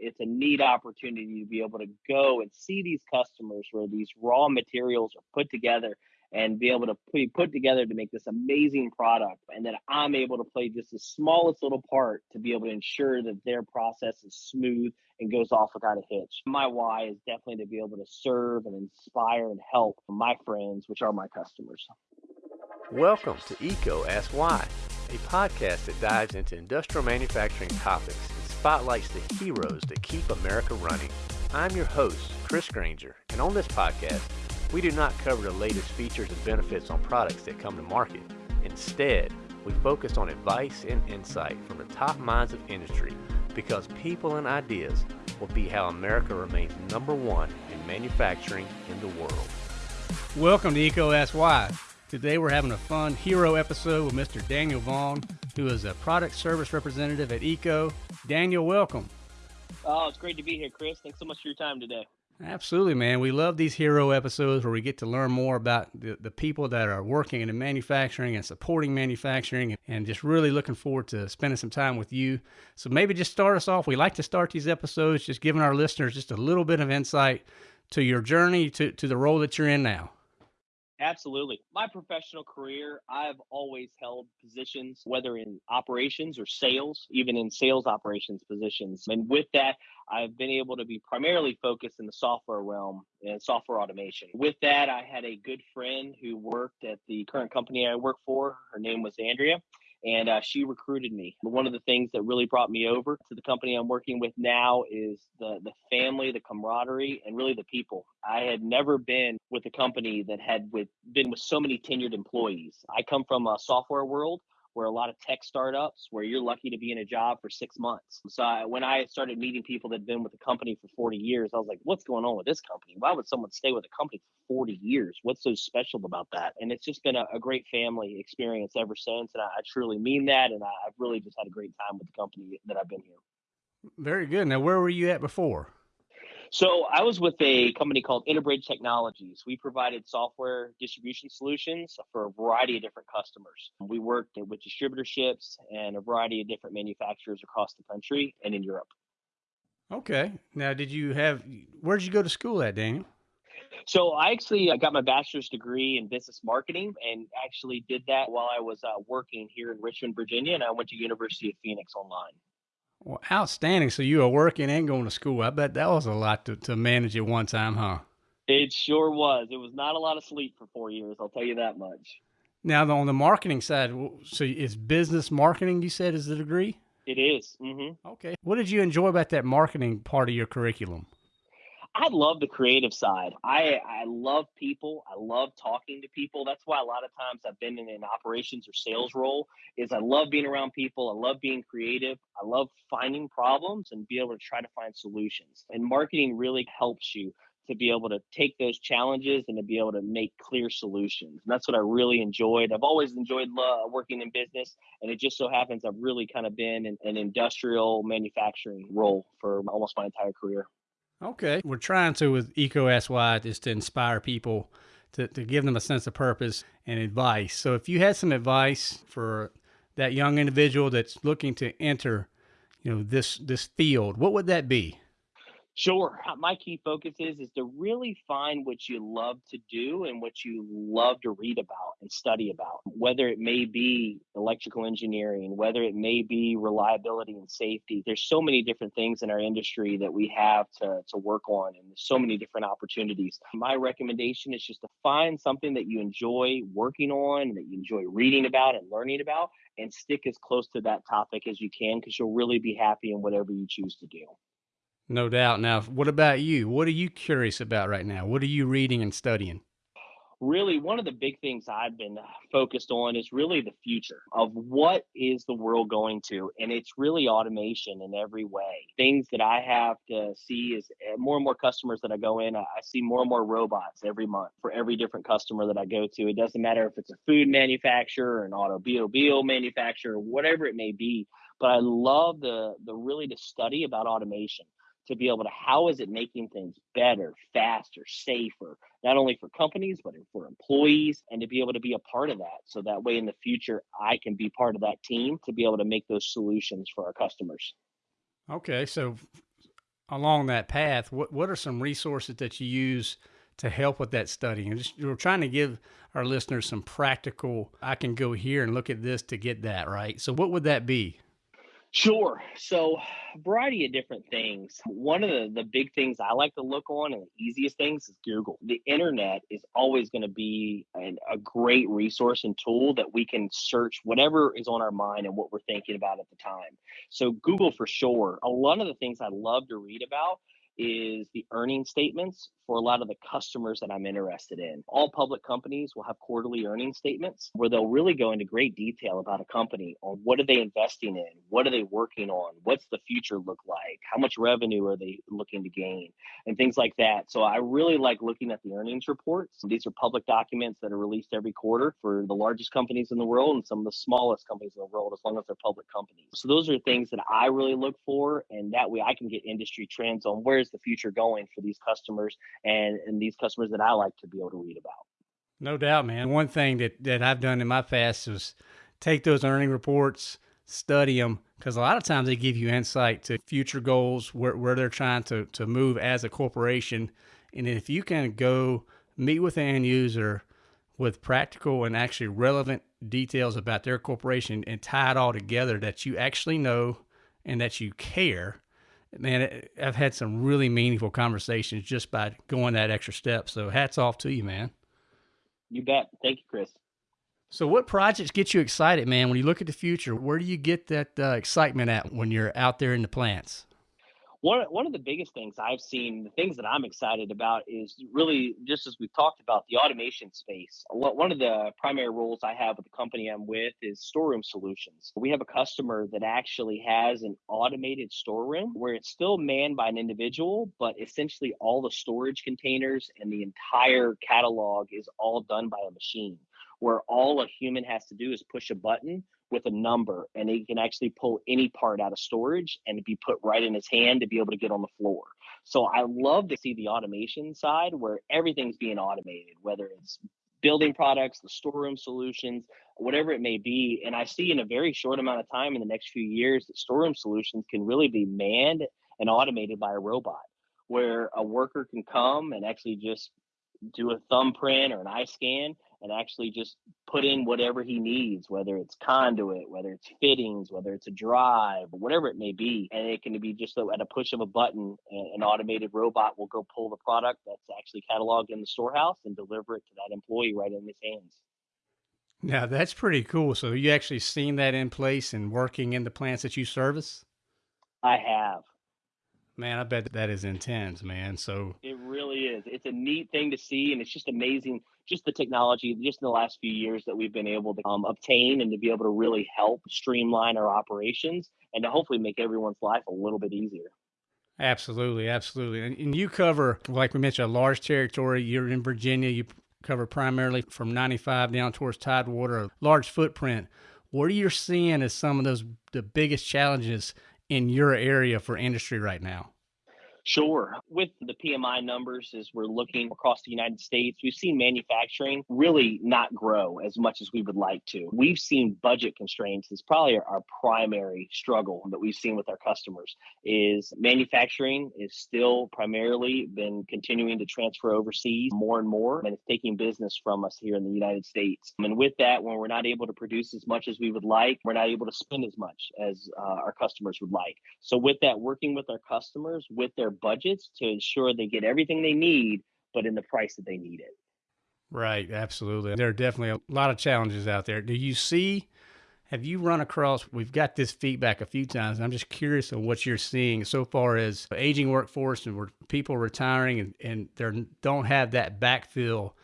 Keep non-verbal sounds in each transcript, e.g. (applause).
it's a neat opportunity to be able to go and see these customers where these raw materials are put together and be able to put, put together to make this amazing product. And that i'm able to play just the smallest little part to be able to ensure that their process is smooth and goes off without a hitch. My why is definitely to be able to serve and inspire and help my friends which are my customers. Welcome to EECO ask why a podcast that dives into industrial manufacturing topics spotlights the heroes that keep america running i'm your host Chris Grainger and on this podcast we do not cover the latest features and benefits on products that come to market. Instead, we focus on advice and insight from the top minds of industry because people and ideas will be how America remains number one in manufacturing in the world. Welcome to EECO Ask Why. Today we're having a fun hero episode with Mr. Daniel Vaughn, who is a product service representative at EECO. Daniel, welcome. Oh, it's great to be here, Chris. Thanks so much for your time today. Absolutely, man. We love these hero episodes where we get to learn more about the, the people that are working in manufacturing and supporting manufacturing and just really looking forward to spending some time with you. So maybe just start us off. We like to start these episodes just giving our listeners just a little bit of insight to your journey to, to the role that you're in now. Absolutely. My professional career, I've always held positions, whether in operations or sales, even in sales operations positions. And with that, I've been able to be primarily focused in the software realm and software automation. With that, I had a good friend who worked at the current company I work for. Her name was Andrea and uh, she recruited me. One of the things that really brought me over to the company I'm working with now is the the family, the camaraderie, and really the people. I had never been with a company that had with been with so many tenured employees. I come from a software world where a lot of tech startups where you're lucky to be in a job for six months. So I, when I started meeting people that had been with the company for 40 years, I was like, what's going on with this company? Why would someone stay with a company for 40 years? What's so special about that? And it's just been a, a great family experience ever since. And I, I truly mean that. And I, I've really just had a great time with the company that I've been here. Very good. Now, where were you at before? So I was with a company called Interbridge Technologies. We provided software distribution solutions for a variety of different customers. We worked with distributorships and a variety of different manufacturers across the country and in Europe. Okay. Now, did you have, where did you go to school at, Daniel? So I actually I got my bachelor's degree in business marketing and actually did that while I was uh, working here in Richmond, Virginia, and I went to University of Phoenix online. Well, outstanding. So you were working and going to school. I bet that was a lot to, to manage at one time, huh? It sure was. It was not a lot of sleep for four years. I'll tell you that much. Now, on the marketing side, so it's business marketing. You said is the degree. It is. Mm-hmm. Okay. What did you enjoy about that marketing part of your curriculum? I love the creative side. I I love people. I love talking to people. That's why a lot of times I've been in an operations or sales role is I love being around people. I love being creative. I love finding problems and be able to try to find solutions. And marketing really helps you to be able to take those challenges and to be able to make clear solutions. And that's what I really enjoyed. I've always enjoyed working in business, and it just so happens I've really kind of been in an industrial manufacturing role for almost my entire career. Okay. We're trying to, with EECO Why, is to inspire people to, to give them a sense of purpose and advice. So if you had some advice for that young individual that's looking to enter, you know, this this field, what would that be? Sure. Uh, my key focus is is to really find what you love to do and what you love to read about and study about. Whether it may be electrical engineering, whether it may be reliability and safety. There's so many different things in our industry that we have to to work on and there's so many different opportunities. My recommendation is just to find something that you enjoy working on, that you enjoy reading about and learning about and stick as close to that topic as you can because you'll really be happy in whatever you choose to do. No doubt. Now, what about you? What are you curious about right now? What are you reading and studying? Really, one of the big things I've been focused on is really the future of what is the world going to. And it's really automation in every way. Things that I have to see is eh, more and more customers that I go in, I see more and more robots every month for every different customer that I go to. It doesn't matter if it's a food manufacturer, an automobile manufacturer, whatever it may be. But I love the the really to study about automation to be able to how is it making things better, faster, safer, not only for companies but for employees, and to be able to be a part of that. So that way in the future, I can be part of that team to be able to make those solutions for our customers. Okay, so along that path, what what are some resources that you use to help with that studying? And just we're trying to give our listeners some practical. I can go here and look at this to get that right. So, what would that be? Sure. So, a variety of different things. One of the, the big things I like to look on and the easiest things is Google. The internet is always going to be an, a great resource and tool that we can search whatever is on our mind and what we're thinking about at the time. So, Google for sure. A lot of the things I love to read about is the earning statements for a lot of the customers that I'm interested in. All public companies will have quarterly earning statements where they'll really go into great detail about a company on what are they investing in, what are they working on, what's the future look like, how much revenue are they looking to gain, and things like that. So I really like looking at the earnings reports. These are public documents that are released every quarter for the largest companies in the world and some of the smallest companies in the world, as long as they're public companies. So those are things that I really look for, and that way I can get industry trends on where's the future going for these customers and, and these customers that I like to be able to read about. No doubt, man. One thing that, that I've done in my past is take those earning reports, study them, because a lot of times they give you insight to future goals, where, where they're trying to, to move as a corporation. And if you can go meet with an end user with practical and actually relevant details about their corporation and tie it all together that you actually know and that you care, man, I've had some really meaningful conversations just by going that extra step. So hats off to you, man. You bet. Thank you, Chris. So, what projects get you excited, man? When you look at the future, where do you get that uh, excitement at when you're out there in the plants? One one of the biggest things I've seen, the things that I'm excited about is really just as we've talked about the automation space. One of the primary roles I have with the company I'm with is storeroom solutions. We have a customer that actually has an automated storeroom where it's still manned by an individual, but essentially all the storage containers and the entire catalog is all done by a machine where all a human has to do is push a button with a number and he can actually pull any part out of storage and be put right in his hand to be able to get on the floor. So I love to see the automation side where everything's being automated, whether it's building products, the storeroom solutions, whatever it may be. And I see in a very short amount of time in the next few years that storeroom solutions can really be manned and automated by a robot where a worker can come and actually just do a thumbprint or an eye scan and actually just put in whatever he needs, whether it's conduit, whether it's fittings, whether it's a drive, whatever it may be. And it can be just so at a push of a button, an automated robot will go pull the product that's actually cataloged in the storehouse and deliver it to that employee right in his hands. Now that's pretty cool. So you actually seen that in place and working in the plants that you service? I have. Man, I bet that is intense, man. So it really is. It's a neat thing to see, and it's just amazing, just the technology, just in the last few years that we've been able to um, obtain and to be able to really help streamline our operations and to hopefully make everyone's life a little bit easier. Absolutely, absolutely. And, and you cover, like we mentioned, a large territory. You're in Virginia. You cover primarily from 95 down towards Tidewater, a large footprint. What are you seeing as some of those the biggest challenges in your area for industry right now? Sure. With the PMI numbers, as we're looking across the United States, we've seen manufacturing really not grow as much as we would like to. We've seen budget constraints is probably our primary struggle that we've seen with our customers is manufacturing is still primarily been continuing to transfer overseas more and more and it's taking business from us here in the United States. And with that, when we're not able to produce as much as we would like, we're not able to spend as much as uh, our customers would like. So with that, working with our customers with their budgets to ensure they get everything they need, but in the price that they need it. Right, absolutely. There are definitely a lot of challenges out there. Do you see? Have you run across? We've got this feedback a few times. I'm just curious on what you're seeing so far as aging workforce and where people retiring and, and they don't have that backfill,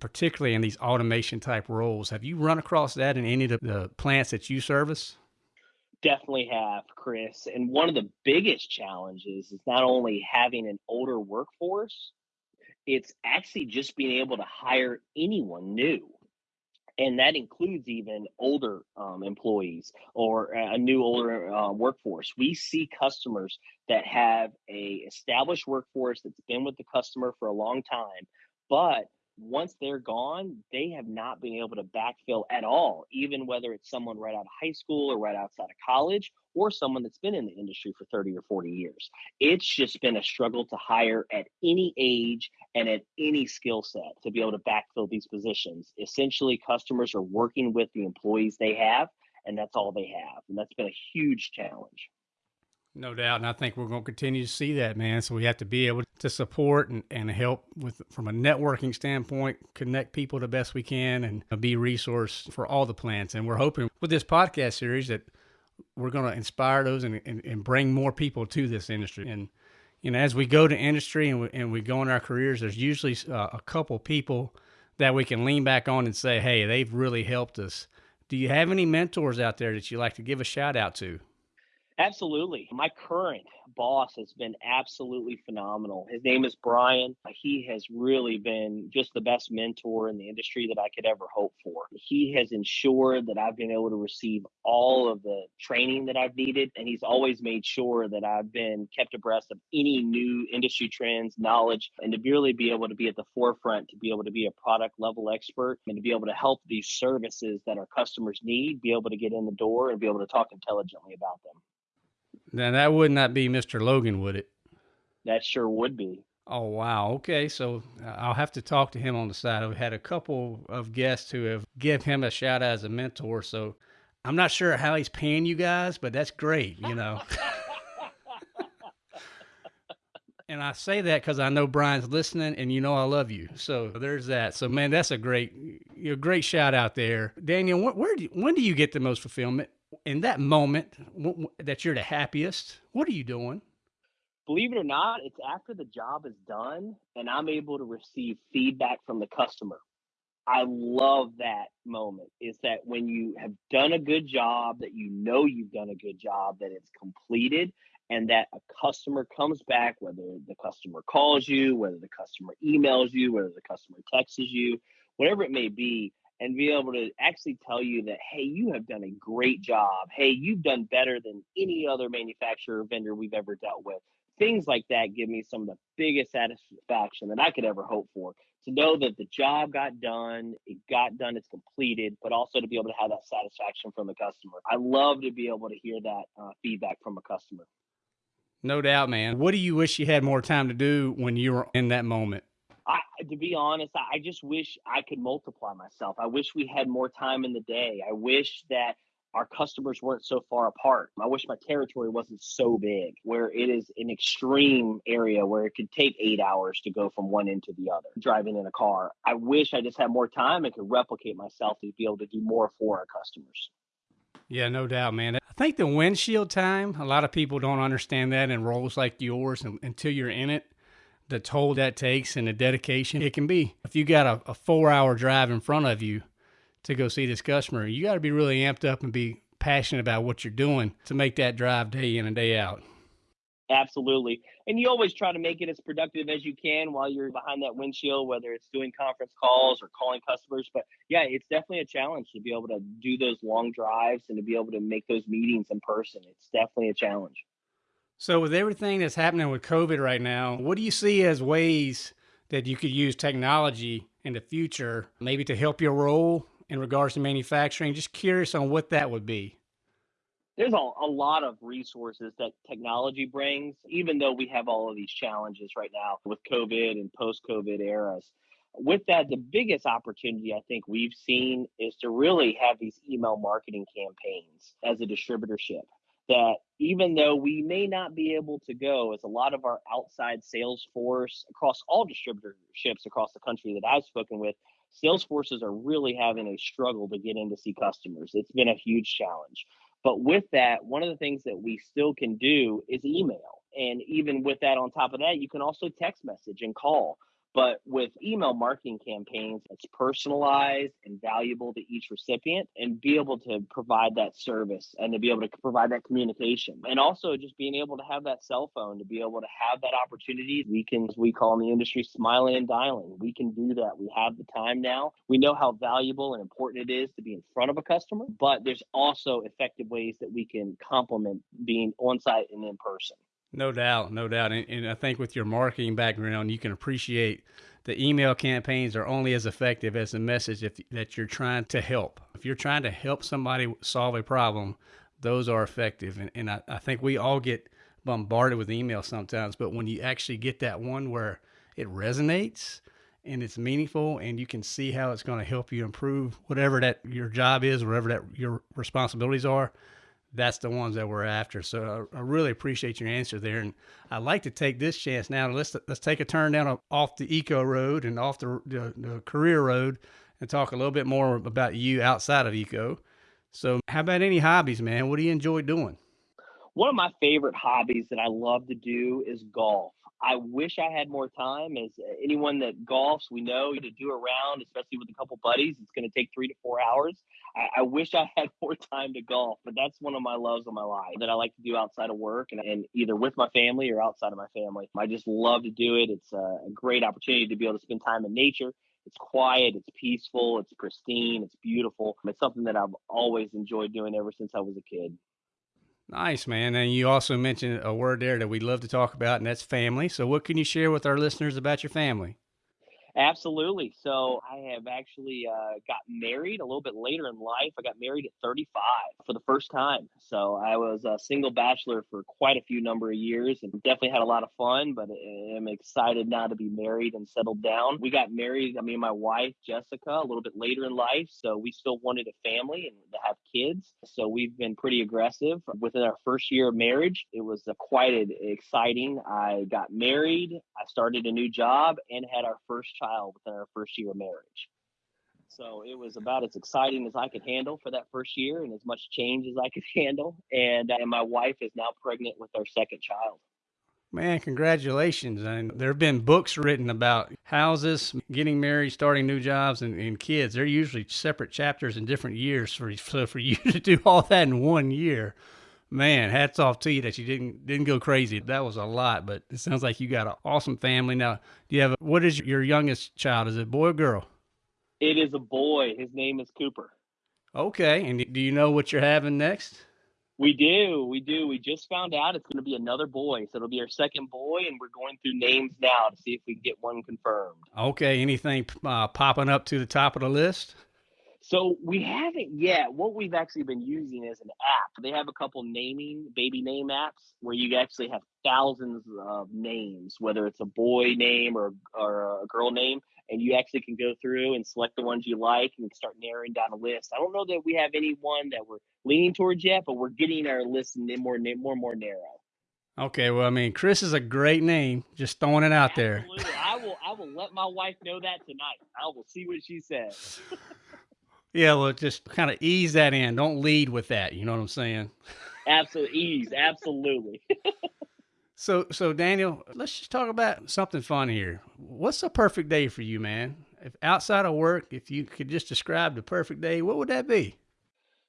particularly in these automation type roles. Have you run across that in any of the plants that you service? Definitely have, Chris. And one of the biggest challenges is not only having an older workforce, it's actually just being able to hire anyone new. And that includes even older um, employees or a new older uh, workforce. We see customers that have a established workforce that's been with the customer for a long time, but once they're gone, they have not been able to backfill at all, even whether it's someone right out of high school or right outside of college or someone that's been in the industry for 30 or 40 years. It's just been a struggle to hire at any age and at any skill set to be able to backfill these positions. Essentially, customers are working with the employees they have, and that's all they have. And that's been a huge challenge. No doubt. And I think we're going to continue to see that, man. So we have to be able to support and, and help with from a networking standpoint, connect people the best we can and be resource for all the plants. And we're hoping with this podcast series that we're going to inspire those and, and, and bring more people to this industry. And, you know, as we go to industry and we, and we go in our careers, there's usually uh, a couple people that we can lean back on and say, hey, they've really helped us. Do you have any mentors out there that you like to give a shout out to? Absolutely. My current boss has been absolutely phenomenal. His name is Brian. He has really been just the best mentor in the industry that I could ever hope for. He has ensured that I've been able to receive all of the training that I've needed, and he's always made sure that I've been kept abreast of any new industry trends, knowledge, and to really be able to be at the forefront, to be able to be a product level expert, and to be able to help these services that our customers need be able to get in the door and be able to talk intelligently about them. Now that would not be Mr. Logan, would it? That sure would be. Oh wow. Okay, so uh, I'll have to talk to him on the side. I've had a couple of guests who have give him a shout out as a mentor. So I'm not sure how he's paying you guys, but that's great. You know. (laughs) and I say that because I know Brian's listening, and you know I love you. So there's that. So man, that's a great, a great shout out there, Daniel. Where, where do you, when do you get the most fulfillment? In that moment that you're the happiest, what are you doing? Believe it or not, it's after the job is done and I'm able to receive feedback from the customer. I love that moment is that when you have done a good job, that you know you've done a good job, that it's completed, and that a customer comes back, whether the customer calls you, whether the customer emails you, whether the customer texts you, whatever it may be, and be able to actually tell you that, hey, you have done a great job. Hey, you've done better than any other manufacturer or vendor we've ever dealt with. Things like that give me some of the biggest satisfaction that I could ever hope for. To know that the job got done, it got done, it's completed, but also to be able to have that satisfaction from the customer. I love to be able to hear that uh, feedback from a customer. No doubt, man. What do you wish you had more time to do when you were in that moment? I, to be honest, I just wish I could multiply myself. I wish we had more time in the day. I wish that our customers weren't so far apart. I wish my territory wasn't so big where it is an extreme area where it could take eight hours to go from one end to the other driving in a car. I wish I just had more time and could replicate myself to be able to do more for our customers. Yeah, no doubt, man. I think the windshield time, a lot of people don't understand that in roles like yours until you're in it the toll that takes and the dedication it can be. If you got a, a four hour drive in front of you to go see this customer, you got to be really amped up and be passionate about what you're doing to make that drive day in and day out. Absolutely. And you always try to make it as productive as you can while you're behind that windshield, whether it's doing conference calls or calling customers. But yeah, it's definitely a challenge to be able to do those long drives and to be able to make those meetings in person. It's definitely a challenge. So, with everything that's happening with COVID right now, what do you see as ways that you could use technology in the future, maybe to help your role in regards to manufacturing? Just curious on what that would be. There's a, a lot of resources that technology brings, even though we have all of these challenges right now with COVID and post COVID eras. With that, the biggest opportunity I think we've seen is to really have these email marketing campaigns as a distributorship that even though we may not be able to go as a lot of our outside sales force across all distributorships across the country that I've spoken with, sales forces are really having a struggle to get in to see customers. It's been a huge challenge. But with that, one of the things that we still can do is email. And even with that, on top of that, you can also text message and call. But with email marketing campaigns, it's personalized and valuable to each recipient and be able to provide that service and to be able to provide that communication. And also just being able to have that cell phone to be able to have that opportunity. We can, as we call in the industry, smiling and dialing. We can do that. We have the time now. We know how valuable and important it is to be in front of a customer, but there's also effective ways that we can complement being on site and in person. No doubt, no doubt. And, and I think with your marketing background, you can appreciate the email campaigns are only as effective as the message if, that you're trying to help. If you're trying to help somebody solve a problem, those are effective. And, and I, I think we all get bombarded with emails sometimes, but when you actually get that one where it resonates and it's meaningful and you can see how it's going to help you improve whatever that your job is, whatever that your responsibilities are, that's the ones that we're after. So I, I, really appreciate your answer there, and I'd like to take this chance now. Let's let's take a turn down off the EECO road and off the, the, the career road, and talk a little bit more about you outside of EECO. So, how about any hobbies, man? What do you enjoy doing? One of my favorite hobbies that I love to do is golf. I wish I had more time. As anyone that golfs, we know to do a round, especially with a couple buddies, it's going to take three to four hours. I, I, wish I had more time to golf, but that's one of my loves of my life that I like to do outside of work and, and either with my family or outside of my family. I just love to do it. It's a great opportunity to be able to spend time in nature. It's quiet, it's peaceful, it's pristine, it's beautiful. It's something that I've always enjoyed doing ever since I was a kid. Nice, man. And you also mentioned a word there that we love to talk about, and that's family. So, what can you share with our listeners about your family? Absolutely. So I have actually uh, got married a little bit later in life. I got married at 35 for the first time. So I was a single bachelor for quite a few number of years and definitely had a lot of fun, but I'm excited now to be married and settled down. We got married, I mean, my wife, Jessica, a little bit later in life. So we still wanted a family and to have kids. So we've been pretty aggressive within our first year of marriage. It was quite exciting. I got married, I started a new job, and had our first child child within our first year of marriage. So it was about as exciting as I could handle for that first year and as much change as I could (laughs) handle. And, uh, and my wife is now pregnant with our second child. Man, congratulations. And there have been books written about houses, getting married, starting new jobs, and, and kids. They're usually separate chapters in different years. For, so for (laughs) you to do all that in one year, man, hats off to you that you didn't didn't go crazy. That was a lot, but it sounds like you got an awesome family. Now, do you have what is your youngest child? Is it boy or girl? It is a boy. His name is Cooper. Okay, and do you know what you're having next? We do, we do. We just found out it's going to be another boy, so it'll be our second boy, and we're going through names now to see if we can get one confirmed. Okay, anything uh, popping up to the top of the list? So we haven't yet. What we've actually been using is an app. They have a couple naming baby name apps where you actually have thousands of names, whether it's a boy name or or a girl name, and you actually can go through and select the ones you like and start narrowing down a list. I don't know that we have any one that we're leaning towards yet, but we're getting our list more more more narrow. Okay, well, I mean, Chris is a great name. Just throwing it out Absolutely. there. I will. I will let my wife know that tonight. I will see what she says. (laughs) Yeah, well, just kind of ease that in. Don't lead with that. You know what I'm saying? Absolutely, ease. Absolutely. (laughs) so, so Daniel, let's just talk about something fun here. What's a perfect day for you, man? If outside of work, if you could just describe the perfect day, what would that be?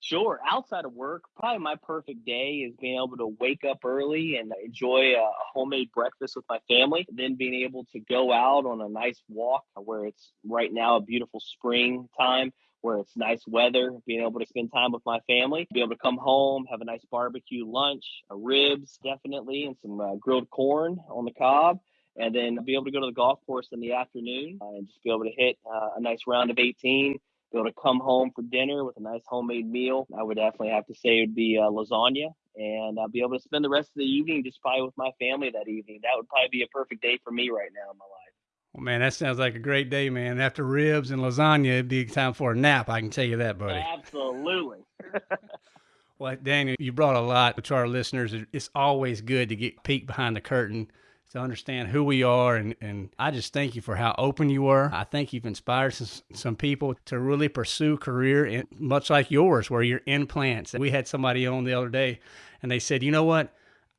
Sure. Outside of work, probably my perfect day is being able to wake up early and enjoy a homemade breakfast with my family. Then being able to go out on a nice walk where it's right now a beautiful spring time where it's nice weather, being able to spend time with my family, be able to come home, have a nice barbecue lunch, a ribs definitely, and some uh, grilled corn on the cob, and then be able to go to the golf course in the afternoon uh, and just be able to hit uh, a nice round of 18. Be able to come home for dinner with a nice homemade meal. I would definitely have to say it would be uh, lasagna, and I'll be able to spend the rest of the evening just probably with my family that evening. That would probably be a perfect day for me right now in my life. Well, man, that sounds like a great day, man. After ribs and lasagna, it'd be time for a nap. I can tell you that, buddy. Absolutely. (laughs) well, Daniel, you brought a lot to our listeners. It's always good to get peek behind the curtain to understand who we are. And, and I just thank you for how open you were. I think you've inspired some, some people to really pursue career in, much like yours, where you're in plants. We had somebody on the other day and they said, you know what?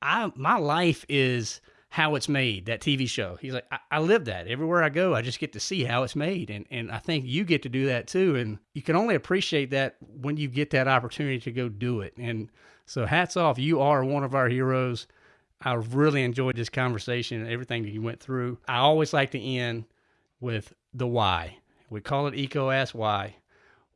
I, my life is – how it's made, that TV show. He's like, I, I, live that. Everywhere I go, I just get to see how it's made. And, and I think you get to do that too. And you can only appreciate that when you get that opportunity to go do it. And so hats off. You are one of our heroes. I really enjoyed this conversation and everything that you went through. I always like to end with the why. We call it EECO Ask Why.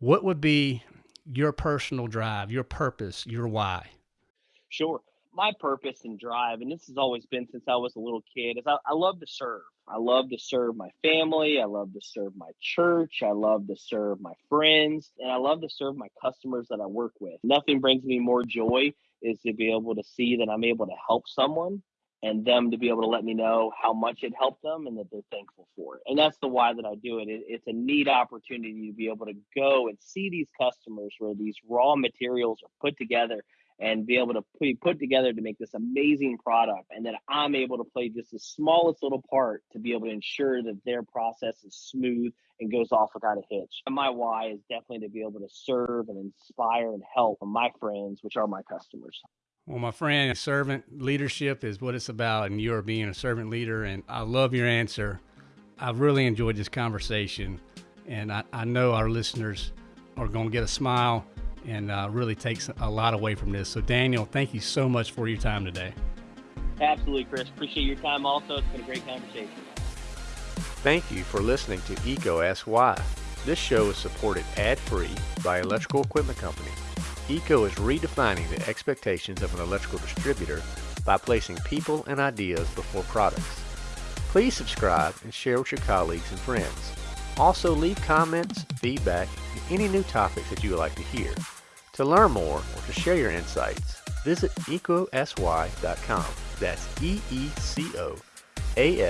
What would be your personal drive, your purpose, your why? Sure my purpose and drive, and this has always been since I was a little kid, is I, I love to serve. I love to serve my family. I love to serve my church. I love to serve my friends. And I love to serve my customers that I work with. Nothing brings me more joy is to be able to see that I'm able to help someone and them to be able to let me know how much it helped them and that they're thankful for it. And that's the why that I do it. it. It's a neat opportunity to be able to go and see these customers where these raw materials are put together and be able to put, put together to make this amazing product. And that I'm able to play just the smallest little part to be able to ensure that their process is smooth and goes off without a hitch. And my why is definitely to be able to serve and inspire and help my friends, which are my customers. Well, my friend, servant leadership is what it's about, and you are being a servant leader. And I love your answer. I've really enjoyed this conversation, and I, I know our listeners are going to get a smile and uh, really takes a lot away from this. So, Daniel, thank you so much for your time today. Absolutely, Chris. Appreciate your time also. It's been a great conversation. Thank you for listening to EECO Ask Why. This show is supported ad free by Electrical Equipment Company. EECO is redefining the expectations of an electrical distributor by placing people and ideas before products. Please subscribe and share with your colleagues and friends. Also, leave comments, feedback, and any new topics that you would like to hear. To learn more or to share your insights, visit eecoaskswhy.com. That's E E C O A